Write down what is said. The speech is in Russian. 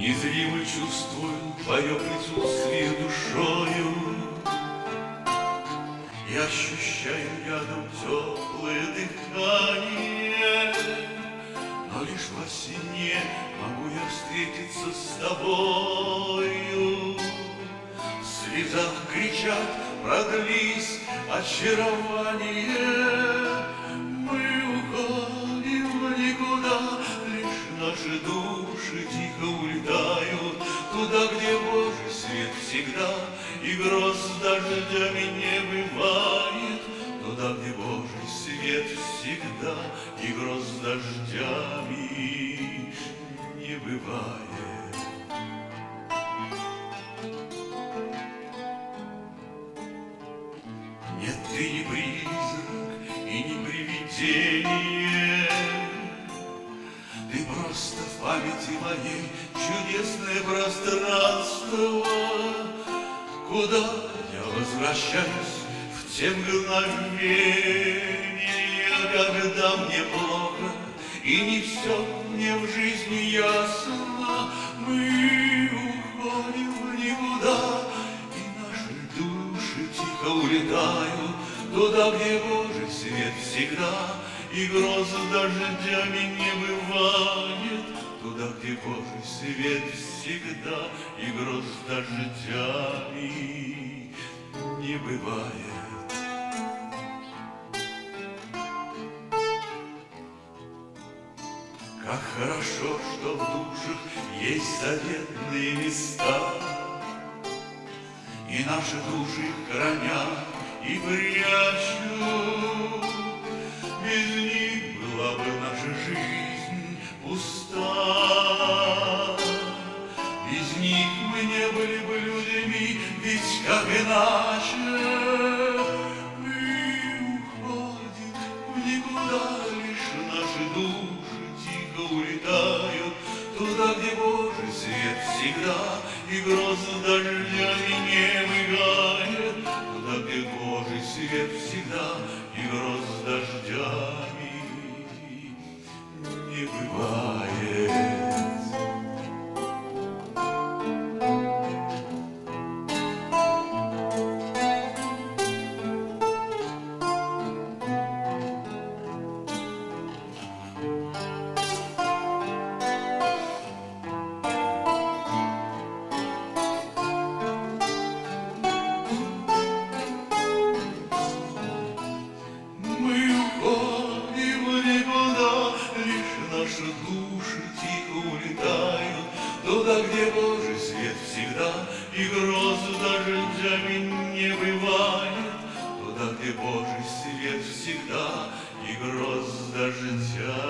Незримо чувствую твое присутствие душою И ощущаю рядом теплое дыхание. Но лишь во сне могу я встретиться с тобою. В слезах кричат, продлись очарование. Мы уходим в никуда, лишь наши души тихо Туда, где Божий свет всегда И гроз дождями не бывает. Туда, где Божий свет всегда И гроз дождями не бывает. Нет, ты не призрак и не привидение. Ты просто в памяти моей чудесное пространство Куда я возвращаюсь в те мгновения Когда мне плохо и не все мне в жизни ясно. Мы уходим в никуда и наши души тихо улетают. Туда, где Божий свет всегда И гроз дождями не бывает Божий свет всегда И гроз дождями не бывает. Как хорошо, что в душах есть заветные места, И наши души хранят и прячут. Без них были бы людьми, ведь как иначе? Мы уходим в никуда, лишь наши души тихо улетают. Туда, где Божий свет всегда И гроз дождями не мигает Туда, где Божий свет всегда И гроз дождями не бывает наши души тихо улетают. Туда, где Божий свет всегда и гроз дождями не бывает Туда, где Божий свет всегда и гроз дождями не